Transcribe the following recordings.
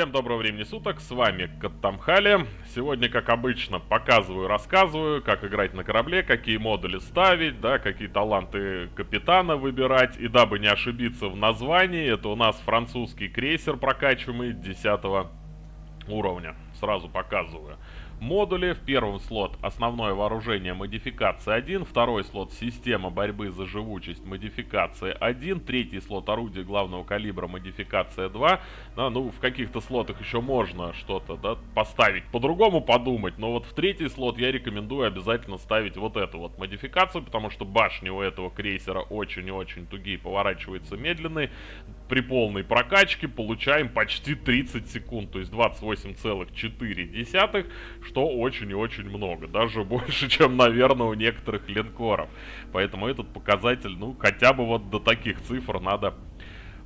Всем доброго времени суток, с вами Каттамхали. Сегодня, как обычно, показываю, рассказываю, как играть на корабле, какие модули ставить, да, какие таланты капитана выбирать. И дабы не ошибиться в названии, это у нас французский крейсер прокачиваемый 10 уровня. Сразу показываю модули. В первом слот основное вооружение модификация 1, второй слот система борьбы за живучесть модификация 1, третий слот орудие главного калибра модификация 2. Да, ну, в каких-то слотах еще можно что-то да, поставить, по-другому подумать, но вот в третий слот я рекомендую обязательно ставить вот эту вот модификацию, потому что башни у этого крейсера очень и очень тугие, поворачиваются медленные. При полной прокачке получаем почти 30 секунд, то есть 28,4, что очень и очень много. Даже больше, чем, наверное, у некоторых линкоров. Поэтому этот показатель, ну, хотя бы вот до таких цифр надо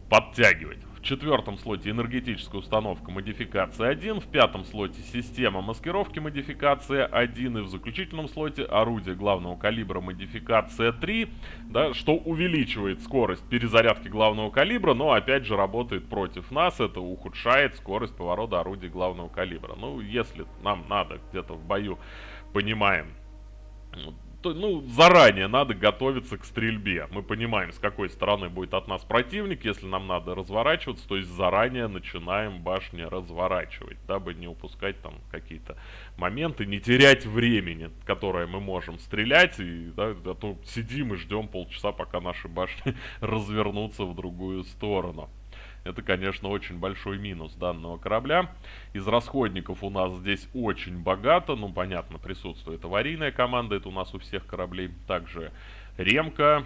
подтягивать четвертом слоте энергетическая установка модификация 1, в пятом слоте система маскировки модификация 1 и в заключительном слоте орудие главного калибра модификация 3, да, что увеличивает скорость перезарядки главного калибра, но опять же работает против нас, это ухудшает скорость поворота орудия главного калибра. Ну, если нам надо где-то в бою, понимаем, то, ну, заранее надо готовиться к стрельбе. Мы понимаем, с какой стороны будет от нас противник. Если нам надо разворачиваться, то есть заранее начинаем башни разворачивать, дабы не упускать там какие-то моменты, не терять времени, которое мы можем стрелять. И, да, а то сидим и ждем полчаса, пока наши башни развернутся в другую сторону. Это, конечно, очень большой минус данного корабля. Из расходников у нас здесь очень богато. Ну, понятно, присутствует аварийная команда. Это у нас у всех кораблей. Также ремка.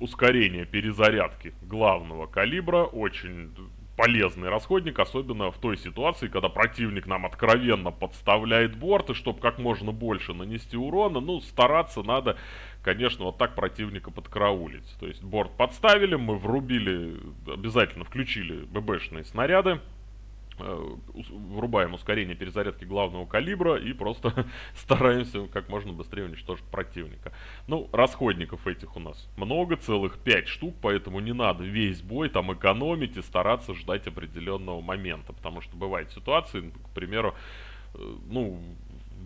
Ускорение перезарядки главного калибра. Очень полезный расходник, особенно в той ситуации, когда противник нам откровенно подставляет борт, и чтобы как можно больше нанести урона, ну, стараться надо, конечно, вот так противника подкараулить. То есть борт подставили, мы врубили, обязательно включили ББшные снаряды, врубаем ускорение перезарядки главного калибра и просто стараемся как можно быстрее уничтожить противника. Ну, расходников этих у нас много, целых 5 штук, поэтому не надо весь бой там экономить и стараться ждать определенного момента, потому что бывают ситуации, ну, к примеру, э, ну,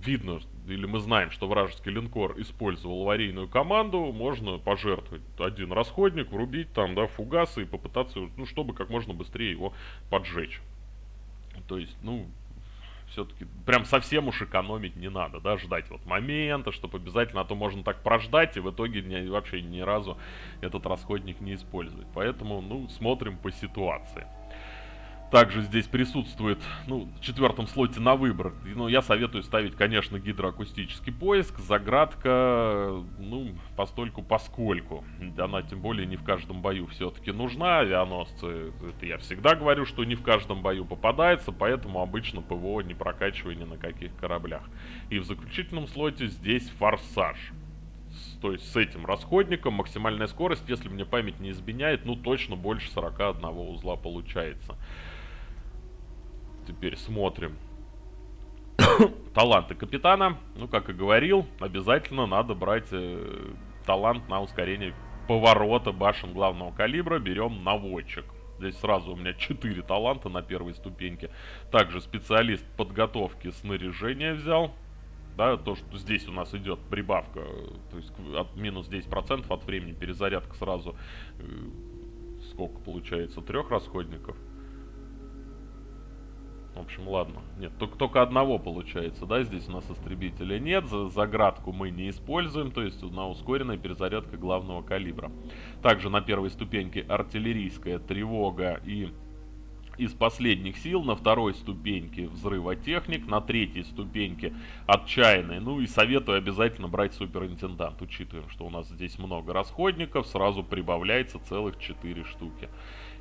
видно, или мы знаем, что вражеский линкор использовал аварийную команду, можно пожертвовать один расходник, врубить там, да, фугасы и попытаться, ну, чтобы как можно быстрее его поджечь. То есть, ну, все-таки прям совсем уж экономить не надо, да, ждать вот момента, чтобы обязательно, а то можно так прождать и в итоге не, вообще ни разу этот расходник не использовать. Поэтому, ну, смотрим по ситуации. Также здесь присутствует, ну, в четвертом слоте на выбор. Ну, я советую ставить, конечно, гидроакустический поиск. Заградка, ну, постольку поскольку. Она тем более не в каждом бою все-таки нужна. Авианосцы, это я всегда говорю, что не в каждом бою попадается, поэтому обычно ПВО не прокачиваю ни на каких кораблях. И в заключительном слоте здесь форсаж то есть с этим расходником максимальная скорость, если мне память не изменяет, ну точно больше 41 узла получается. Теперь смотрим. Таланты капитана. Ну, как и говорил, обязательно надо брать э, талант на ускорение поворота башен главного калибра. Берем наводчик. Здесь сразу у меня 4 таланта на первой ступеньке. Также специалист подготовки снаряжения взял. Да, то, что здесь у нас идет прибавка, то есть от минус 10% от времени перезарядка сразу, э, сколько получается, трех расходников. В общем, ладно. Нет, только, только одного получается, да, здесь у нас истребителя нет. За, заградку мы не используем, то есть на ускоренная перезарядка главного калибра. Также на первой ступеньке артиллерийская тревога и из последних сил, на второй ступеньке взрывотехник, на третьей ступеньке отчаянный. Ну и советую обязательно брать суперинтендант. Учитываем, что у нас здесь много расходников, сразу прибавляется целых 4 штуки.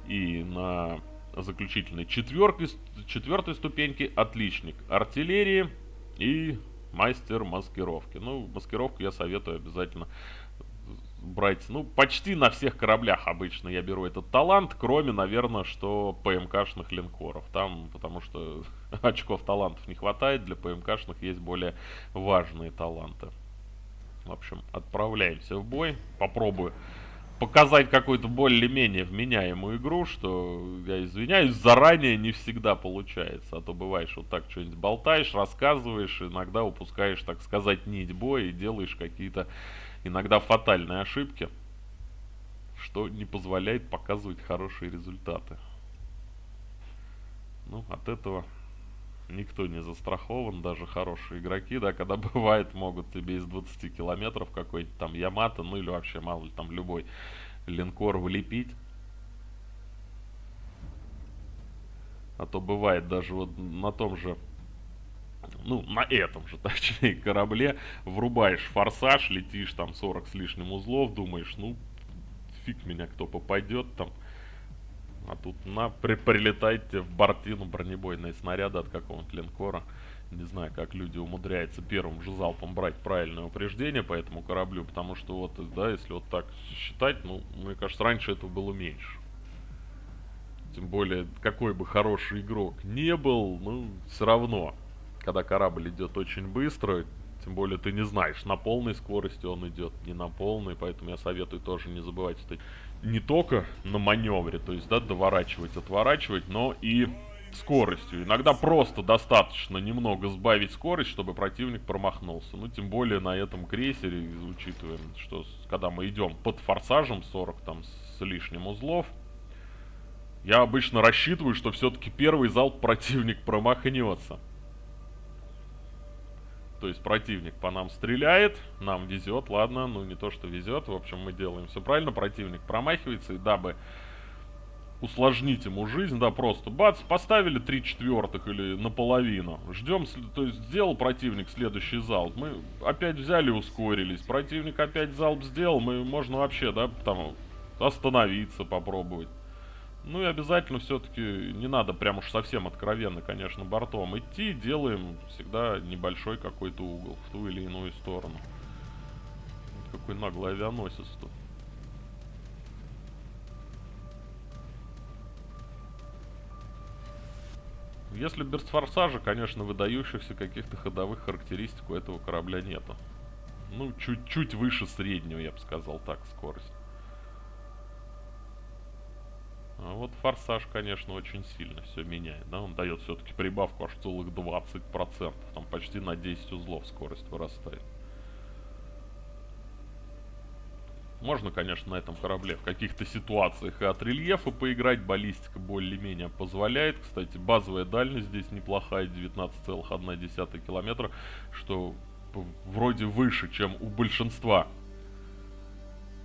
И на заключительной четвертой, четвертой ступеньки отличник артиллерии и мастер маскировки. Ну, маскировку я советую обязательно брать, ну, почти на всех кораблях обычно я беру этот талант, кроме, наверное, что ПМКшных линкоров. Там, потому что очков талантов не хватает, для ПМКшных есть более важные таланты. В общем, отправляемся в бой. Попробую показать какую-то более-менее вменяемую игру, что, я извиняюсь, заранее не всегда получается. А то бываешь вот так что-нибудь болтаешь, рассказываешь, иногда упускаешь, так сказать, нить боя и делаешь какие-то иногда фатальные ошибки, что не позволяет показывать хорошие результаты. Ну, от этого никто не застрахован, даже хорошие игроки, да, когда бывает, могут тебе из 20 километров какой-нибудь там Ямато, ну или вообще мало ли там любой линкор влепить. А то бывает даже вот на том же, ну, на этом же, точнее, корабле, врубаешь форсаж, летишь там 40 с лишним узлов, думаешь, ну, фиг меня кто попадет там. А тут на, при, прилетайте в бортину бронебойные снаряды от какого-нибудь линкора. Не знаю, как люди умудряются первым же залпом брать правильное упреждение по этому кораблю, потому что вот, да, если вот так считать, ну, мне кажется, раньше этого было меньше. Тем более, какой бы хороший игрок не был, ну, все равно, когда корабль идет очень быстро, тем более ты не знаешь, на полной скорости он идет, не на полной, поэтому я советую тоже не забывать стать не только на маневре, то есть, да, доворачивать, отворачивать, но и скоростью. Иногда просто достаточно немного сбавить скорость, чтобы противник промахнулся. Ну, тем более на этом крейсере, учитывая, что когда мы идем под форсажем 40 там с лишним узлов, я обычно рассчитываю, что все-таки первый залп противник промахнется. То есть противник по нам стреляет, нам везет, ладно, ну не то что везет, в общем мы делаем все правильно, противник промахивается, и дабы усложнить ему жизнь, да, просто бац, поставили 3 четвертых или наполовину, ждем, то есть сделал противник следующий залп, мы опять взяли ускорились, противник опять залп сделал, мы можно вообще, да, там остановиться, попробовать. Ну и обязательно все-таки не надо прям уж совсем откровенно, конечно, бортом идти. Делаем всегда небольшой какой-то угол в ту или иную сторону. Вот какой наглый авианосец тут. Если без форсажа, конечно, выдающихся каких-то ходовых характеристик у этого корабля нету. Ну, чуть-чуть выше среднего, я бы сказал так, скорость. А вот форсаж, конечно, очень сильно все меняет, да, он дает все-таки прибавку аж целых 20%, там почти на 10 узлов скорость вырастает. Можно, конечно, на этом корабле в каких-то ситуациях и от рельефа поиграть, баллистика более-менее позволяет. Кстати, базовая дальность здесь неплохая, 19,1 километра, что вроде выше, чем у большинства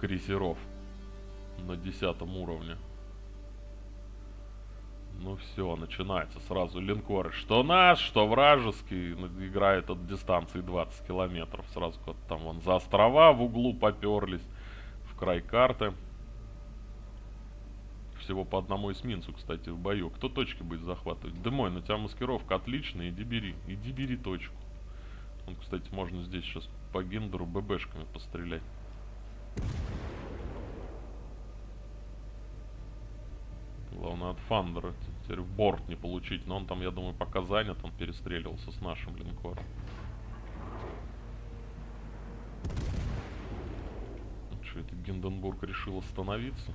крейсеров на 10 уровне. Ну все, начинается сразу линкоры. Что наш, что вражеский. Ну, играет от дистанции 20 километров. Сразу вот там вон за острова в углу поперлись. В край карты. Всего по одному эсминцу, кстати, в бою. Кто точки будет захватывать? Дымой, на тебя маскировка отличная. Иди бери. Иди бери точку. Он, кстати, можно здесь сейчас по гендеру ББшками пострелять. Фандера теперь в борт не получить. Но он там, я думаю, пока занят, он перестреливался с нашим линкором. Что это Гинденбург решил остановиться?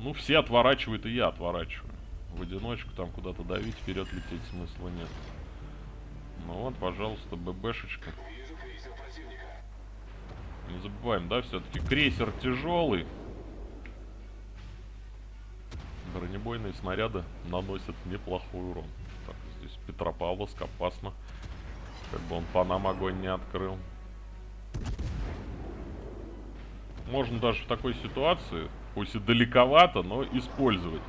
Ну, все отворачивают, и я отворачиваю. В одиночку там куда-то давить, вперед лететь смысла нет. Ну вот, пожалуйста, ББшечка. Не забываем, да, все-таки крейсер тяжелый. Бронебойные снаряды наносят неплохой урон. Так, здесь Петропавловск опасно. Как бы он по нам огонь не открыл. Можно даже в такой ситуации, пусть и далековато, но использовать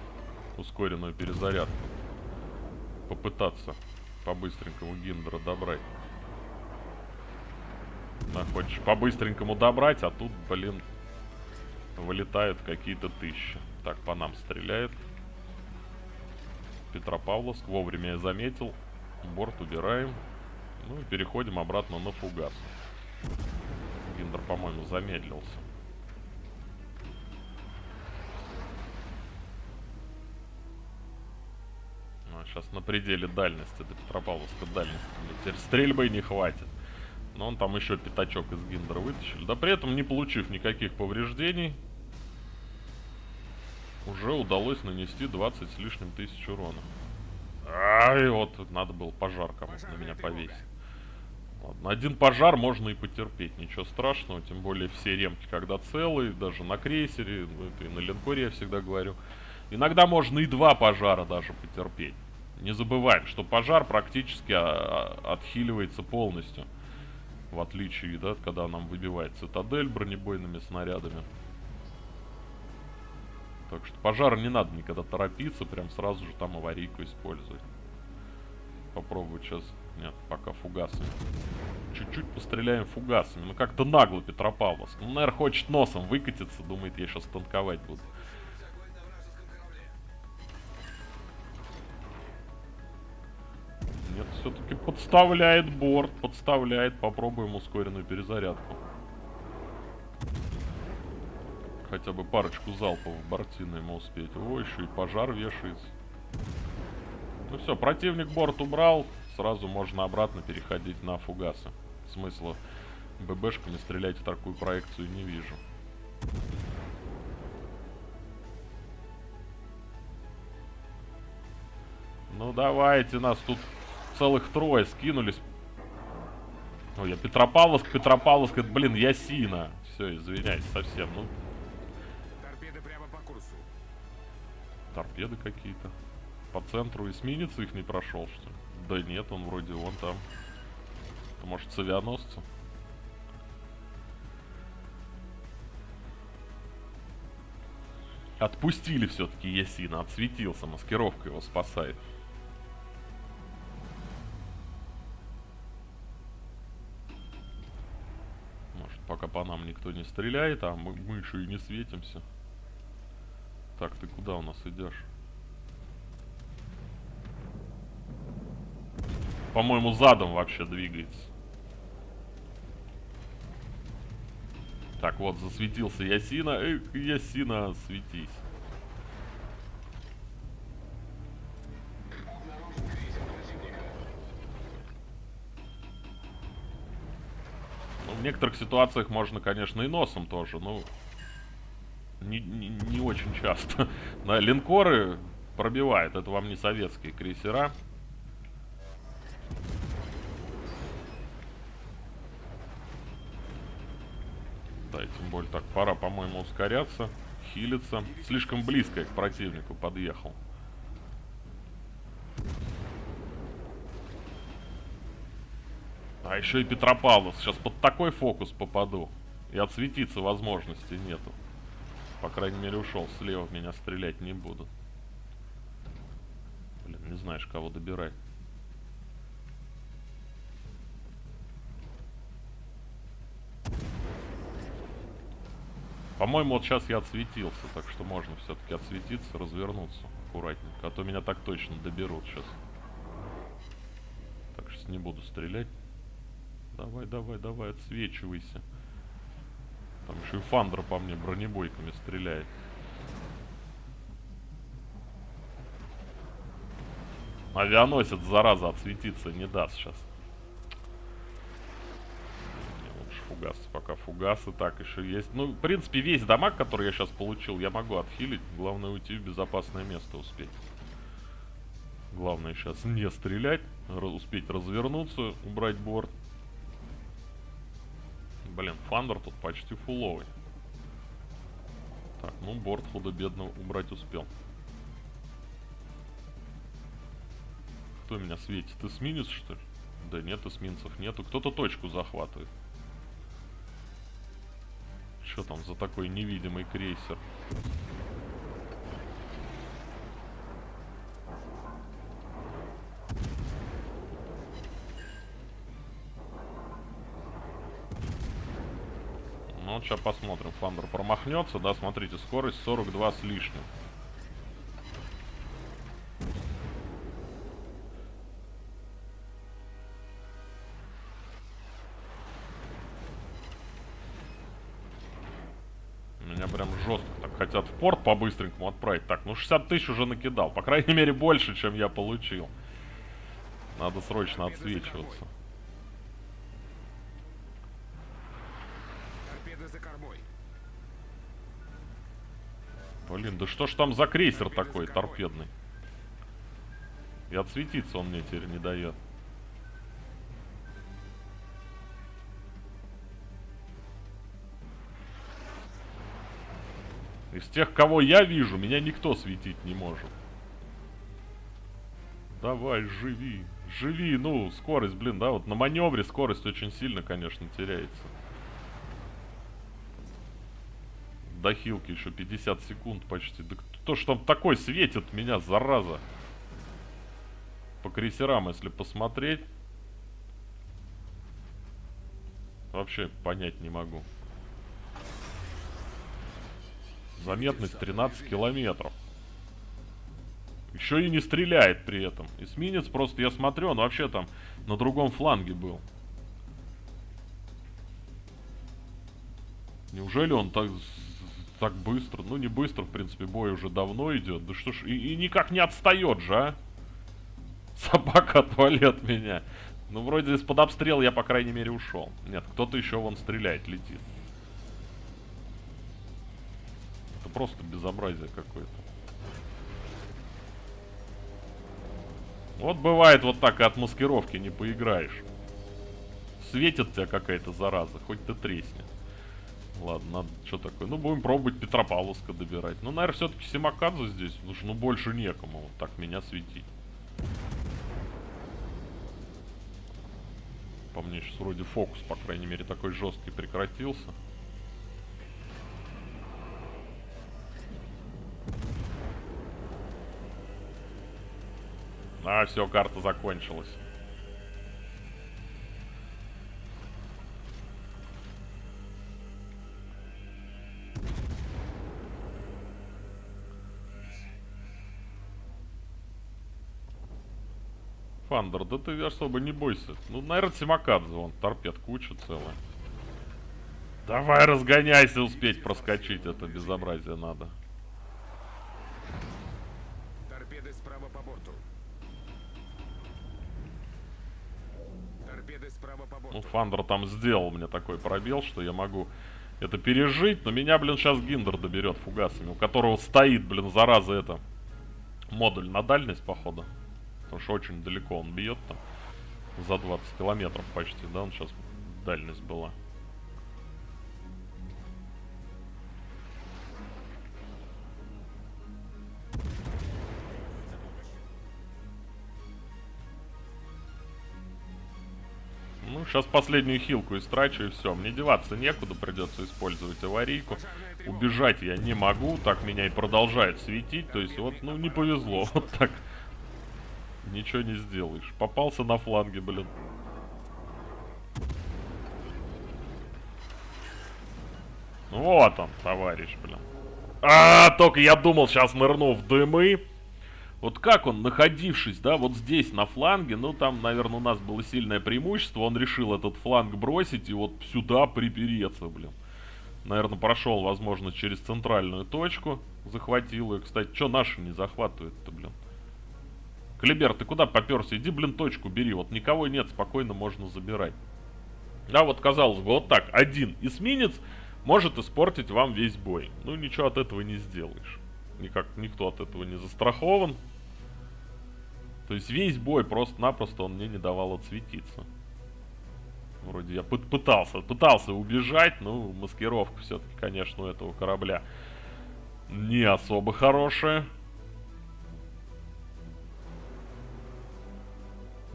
ускоренную перезарядку. Попытаться по-быстренькому Гиндера добрать. Да, хочешь по-быстренькому добрать, а тут, блин, вылетают какие-то тысячи. Так, по нам стреляет. Петропавловск. Вовремя я заметил. Борт убираем. Ну и переходим обратно на фугас. Гиндер, по-моему, замедлился. Ну, сейчас на пределе дальности до Петропавловска дальности. Теперь стрельбы не хватит. Но он там еще пятачок из Гиндера вытащили. Да при этом, не получив никаких повреждений, уже удалось нанести 20 с лишним тысяч урона. Ай, вот надо было пожар кому-то на меня повесить. Ладно, один пожар можно и потерпеть, ничего страшного, тем более все ремки, когда целые, даже на крейсере, ну это и на линкоре я всегда говорю. Иногда можно и два пожара даже потерпеть. Не забываем, что пожар практически а, а, отхиливается полностью. В отличие, да, когда нам выбивает цитадель бронебойными снарядами. Так что пожар не надо никогда торопиться, прям сразу же там аварийку использовать. Попробую сейчас. Нет, пока фугасами. Чуть-чуть постреляем фугасами. Ну как-то нагло Петропавловск. Ну, наверное, хочет носом выкатиться, думает, я сейчас танковать буду. Нет, все-таки подставляет борт, подставляет. Попробуем ускоренную перезарядку. Хотя бы парочку залпов в бортины ему успеть. О, еще и пожар вешается. Ну все, противник борт убрал. Сразу можно обратно переходить на фугасы. Смысла ББшками стрелять в такую проекцию не вижу. Ну давайте, нас тут целых трое скинулись. Ой, я Петропавловск, Петропавловск, это, блин, Ясина. Все, извиняюсь совсем. Ну, Торпеды какие-то. По центру эсминец их не прошел, что ли? Да нет, он вроде вон там. Это может с авианосца? Отпустили все-таки Ясина, отсветился, маскировка его спасает. Может, пока по нам никто не стреляет, а мы, мы еще и не светимся. Так, ты куда у нас идешь? По-моему, задом вообще двигается. Так, вот, засветился Ясина. Эх, Ясина, светись. Ну, в некоторых ситуациях можно, конечно, и носом тоже, но не, не, не очень часто. На линкоры пробивает. Это вам не советские крейсера. Да, и тем более так, пора, по-моему, ускоряться, хилиться. Слишком близко я к противнику подъехал. А еще и Петропавловск. Сейчас под такой фокус попаду. И отсветиться возможности нету. По крайней мере, ушел. Слева меня стрелять не будут. Блин, не знаешь, кого добирать. По-моему, вот сейчас я отсветился, так что можно все-таки отсветиться, развернуться аккуратненько. А то меня так точно доберут сейчас. Так, сейчас не буду стрелять. Давай, давай, давай, отсвечивайся. Там еще и Фандра по мне бронебойками стреляет. Авианосец, зараза, отсветиться не даст сейчас. лучше фугасы, пока фугасы так еще есть. Ну, в принципе, весь дамаг, который я сейчас получил, я могу отхилить. Главное уйти в безопасное место успеть. Главное сейчас не стрелять, успеть развернуться, убрать борт. Блин, Фандер тут почти фуловый. Так, ну борт худо-бедно убрать успел. Кто меня светит? Эсминец, что ли? Да нет, эсминцев нету. Кто-то точку захватывает. Что там за такой невидимый крейсер? Ну, сейчас посмотрим. Фандер промахнется, да, смотрите, скорость 42 с лишним. Меня прям жестко так хотят в порт по-быстренькому отправить. Так, ну 60 тысяч уже накидал. По крайней мере, больше, чем я получил. Надо срочно отсвечиваться. Блин, да что ж там за крейсер такой торпедный? И отсветиться он мне теперь не дает. Из тех, кого я вижу, меня никто светить не может. Давай, живи. Живи, ну, скорость, блин, да, вот на маневре скорость очень сильно, конечно, теряется. До хилки еще 50 секунд почти. Да кто ж там такой светит меня, зараза? По крейсерам, если посмотреть. Вообще понять не могу. Заметность 13 километров. Еще и не стреляет при этом. Эсминец просто, я смотрю, он вообще там на другом фланге был. Неужели он так, так быстро? Ну, не быстро, в принципе, бой уже давно идет. Да что ж, и, и никак не отстает же, а? Собака отвали от меня. Ну, вроде из-под обстрела я, по крайней мере, ушел. Нет, кто-то еще вон стреляет, летит. Это просто безобразие какое-то. Вот бывает вот так и от маскировки не поиграешь. Светит тебя какая-то зараза, хоть ты тресни. Ладно, надо что такое. Ну, будем пробовать Петропавловска добирать. Ну, наверное, все-таки Симакадзе здесь, потому ну больше некому вот так меня светить. По мне сейчас вроде фокус, по крайней мере, такой жесткий прекратился. А, все, карта закончилась. Фандер, да ты особо не бойся. Ну, наверное, Симакадзе, вон, торпед куча целая. Давай разгоняйся, успеть проскочить, это безобразие надо. Торпеды справа по борту. Торпеды справа по борту. Ну, Фандер там сделал мне такой пробел, что я могу это пережить, но меня, блин, сейчас Гиндер доберет фугасами, у которого стоит, блин, зараза это, модуль на дальность, походу. Потому что очень далеко он бьет там. За 20 километров почти, да, он сейчас дальность была. Ну, сейчас последнюю хилку истрачу и все. Мне деваться некуда, придется использовать аварийку. Убежать я не могу, так меня и продолжает светить. То есть вот, ну, не повезло. Вот так Ничего не сделаешь. Попался на фланге, блин. Вот он, товарищ, блин. А, только я думал, сейчас нырну в дымы. Вот как он, находившись, да, вот здесь, на фланге, ну, там, наверное, у нас было сильное преимущество, он решил этот фланг бросить и вот сюда припереться, блин. Наверное, прошел, возможно, через центральную точку, захватил ее. Кстати, что наши не захватывают-то, блин? Клибер, ты куда поперся? Иди, блин, точку бери. Вот никого нет, спокойно можно забирать. Да, вот казалось бы, вот так, один эсминец может испортить вам весь бой. Ну, ничего от этого не сделаешь. Никак, никто от этого не застрахован. То есть весь бой просто-напросто он мне не давал отсветиться. Вроде я пытался, пытался убежать, но маскировка все-таки, конечно, у этого корабля не особо хорошая.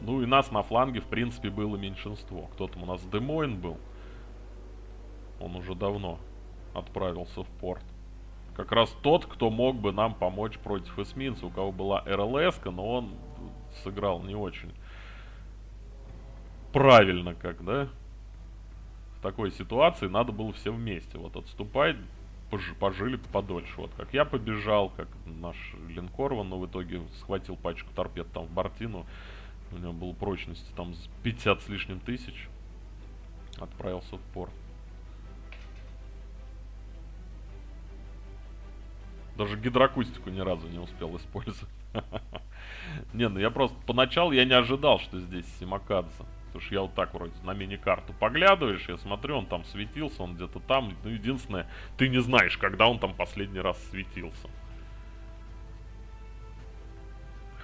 Ну и нас на фланге, в принципе, было меньшинство. Кто там у нас Демойн был. Он уже давно отправился в порт. Как раз тот, кто мог бы нам помочь против эсминца, у кого была РЛС, но он сыграл не очень правильно, как, да? В такой ситуации надо было все вместе. Вот отступать, пож пожили подольше. Вот как я побежал, как наш линкор, но в итоге схватил пачку торпед там в бортину. У него было прочности там 50 с лишним тысяч. Отправился в порт. Даже гидроакустику ни разу не успел использовать. Не, ну я просто... Поначалу я не ожидал, что здесь Симакадзе. То Потому что я вот так вроде на мини-карту поглядываешь, я смотрю, он там светился, он где-то там. Ну, единственное, ты не знаешь, когда он там последний раз светился.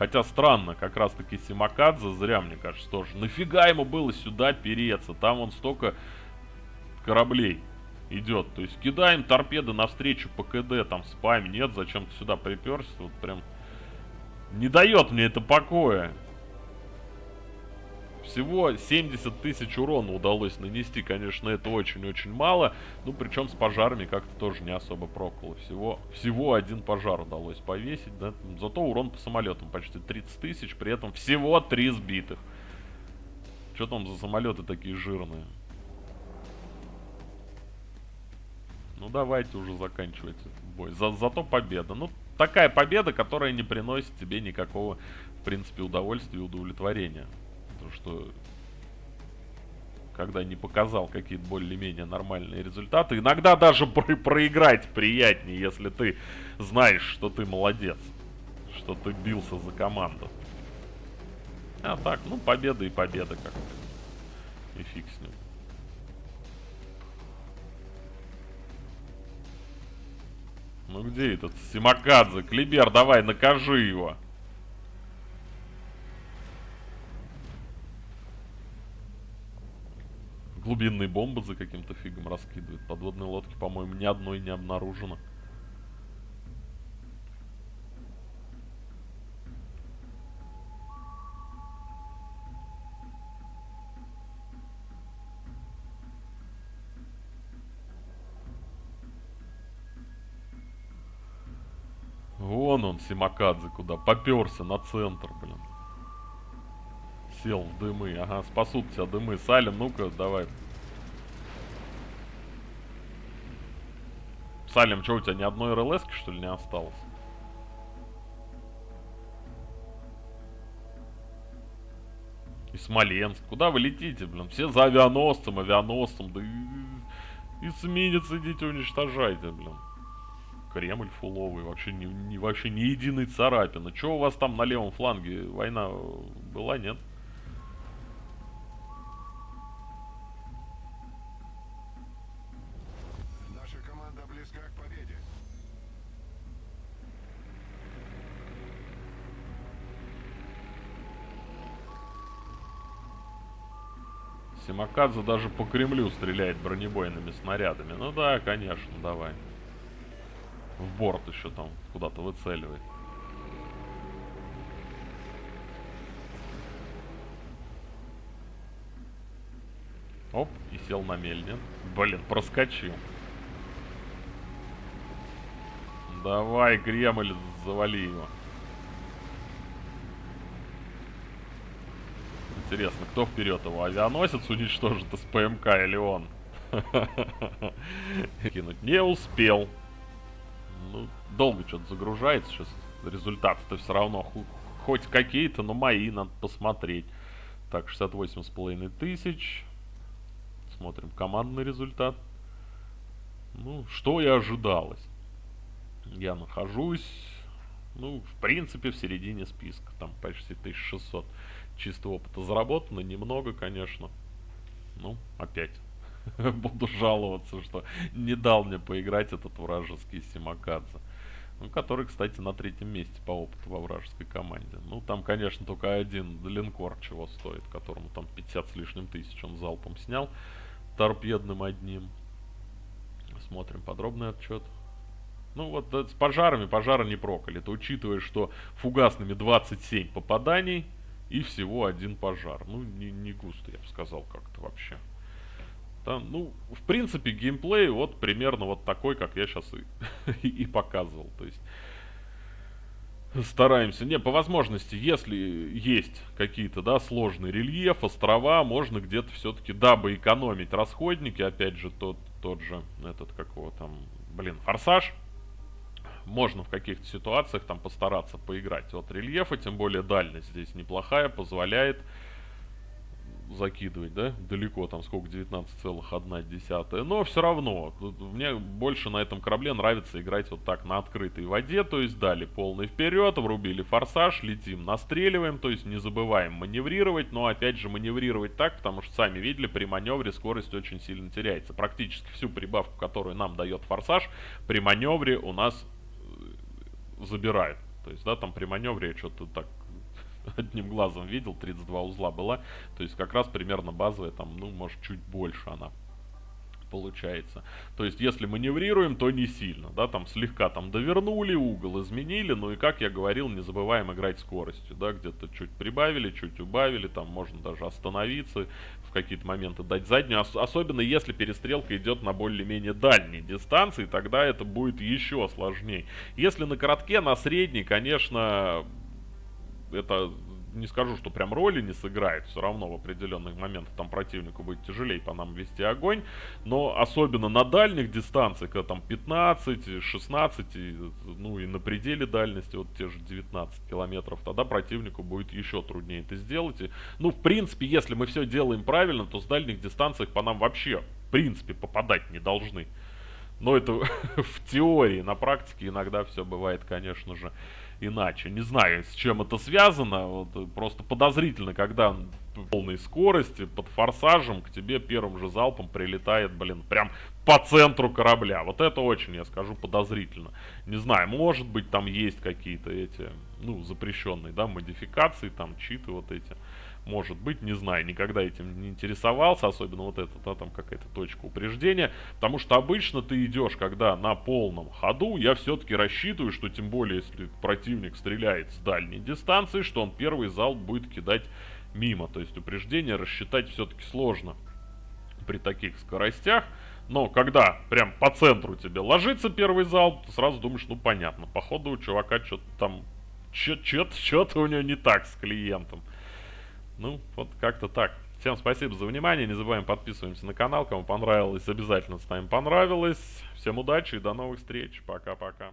Хотя странно, как раз таки Симакадзе, зря мне кажется тоже. Нафига ему было сюда переться? Там он столько кораблей идет. То есть кидаем торпеды навстречу по КД, там спами нет, зачем ты сюда приперся? Вот прям не дает мне это покоя. Всего 70 тысяч урона удалось нанести, конечно, это очень-очень мало. Ну, причем с пожарами как-то тоже не особо проколо. Всего, всего один пожар удалось повесить, да. Зато урон по самолетам почти 30 тысяч, при этом всего 3 сбитых. Что там за самолеты такие жирные? Ну, давайте уже заканчивать бой. За, зато победа. Ну, такая победа, которая не приносит тебе никакого, в принципе, удовольствия и удовлетворения. Что когда не показал какие-то более-менее нормальные результаты. Иногда даже про проиграть приятнее, если ты знаешь, что ты молодец. Что ты бился за команду. А так, ну победа и победа как-то. И фиг с ним. Ну где этот Симакадзе? Клибер, давай, накажи его. Глубинные бомбы за каким-то фигом раскидывает. Подводные лодки, по-моему, ни одной не обнаружено. Вон он, Симакадзе, куда поперся на центр, блин. Сел в дымы. Ага, спасут тебя дымы. Салим, ну-ка, давай. Салим, что у тебя ни одной РЛС, что ли, не осталось? И Смоленск. Куда вы летите, блин? Все за авианосцем, авианосцем. Да и эсминец идите уничтожайте, блин. Кремль фуловый, вообще не, не, вообще ни единой царапины. Что у вас там на левом фланге? Война была, нет? Симакадзе даже по Кремлю стреляет бронебойными снарядами. Ну да, конечно, давай. В борт еще там куда-то выцеливает. Оп, и сел на мельнин. Блин, проскочил. Давай, Кремль, завали его. Интересно, кто вперед его? Авианосец уничтожит из ПМК или он? Кинуть не успел. Ну, долго что-то загружается сейчас. Результаты-то все равно хоть какие-то, но мои надо посмотреть. Так, 68 с половиной тысяч. Смотрим командный результат. Ну, что и ожидалось. Я нахожусь, ну, в принципе, в середине списка. Там почти 1600 чистого опыта заработано. Немного, конечно. Ну, опять буду жаловаться, что не дал мне поиграть этот вражеский Симакадзе. Ну, который, кстати, на третьем месте по опыту во вражеской команде. Ну, там, конечно, только один линкор чего стоит, которому там 50 с лишним тысяч он залпом снял. Торпедным одним. Смотрим подробный отчет. Ну вот да, с пожарами пожары не проколи. Это учитывая, что фугасными 27 попаданий и всего один пожар. Ну, не, не густо, я бы сказал, как-то вообще. Там, ну, в принципе, геймплей вот примерно вот такой, как я сейчас и, и показывал. То есть стараемся. Не, по возможности, если есть какие-то, да, сложные рельеф, острова, можно где-то все-таки, дабы экономить расходники, опять же, тот, тот же, этот, какого там, блин, форсаж, можно в каких-то ситуациях там постараться поиграть. Вот рельефа, тем более дальность здесь неплохая, позволяет закидывать, да, далеко, там сколько, 19,1. Но все равно, мне больше на этом корабле нравится играть вот так на открытой воде, то есть дали полный вперед, врубили форсаж, летим, настреливаем, то есть не забываем маневрировать, но опять же маневрировать так, потому что сами видели, при маневре скорость очень сильно теряется. Практически всю прибавку, которую нам дает форсаж, при маневре у нас забирает. То есть, да, там при маневре что-то так одним глазом видел, 32 узла была. То есть как раз примерно базовая, там, ну, может, чуть больше она получается. То есть, если маневрируем, то не сильно, да, там слегка там довернули, угол изменили, ну и, как я говорил, не забываем играть скоростью, да, где-то чуть прибавили, чуть убавили, там можно даже остановиться, в какие-то моменты дать заднюю, Ос особенно если перестрелка идет на более-менее дальней дистанции, тогда это будет еще сложнее. Если на коротке, на средней, конечно, это не скажу, что прям роли не сыграет, все равно в определенных моментах там противнику будет тяжелее по нам вести огонь, но особенно на дальних дистанциях, когда там 15, 16, ну и на пределе дальности, вот те же 19 километров, тогда противнику будет еще труднее это сделать. И, ну, в принципе, если мы все делаем правильно, то с дальних дистанциях по нам вообще, в принципе, попадать не должны. Но это в теории, на практике иногда все бывает, конечно же, иначе. Не знаю, с чем это связано, вот, э, просто подозрительно, когда полной скорости, под форсажем, к тебе первым же залпом прилетает, блин, прям по центру корабля. Вот это очень, я скажу, подозрительно. Не знаю, может быть там есть какие-то эти, ну, запрещенные, да, модификации, там, читы вот эти. Может быть, не знаю, никогда этим не интересовался, особенно вот это, да, там какая-то точка упреждения. Потому что обычно ты идешь, когда на полном ходу, я все-таки рассчитываю, что тем более, если противник стреляет с дальней дистанции, что он первый залп будет кидать мимо. То есть упреждение рассчитать все-таки сложно при таких скоростях. Но когда прям по центру тебе ложится первый залп, ты сразу думаешь, ну понятно, походу у чувака что-то там, что-то у него не так с клиентом. Ну, вот как-то так. Всем спасибо за внимание. Не забываем подписываемся на канал. Кому понравилось, обязательно ставим понравилось. Всем удачи и до новых встреч. Пока-пока.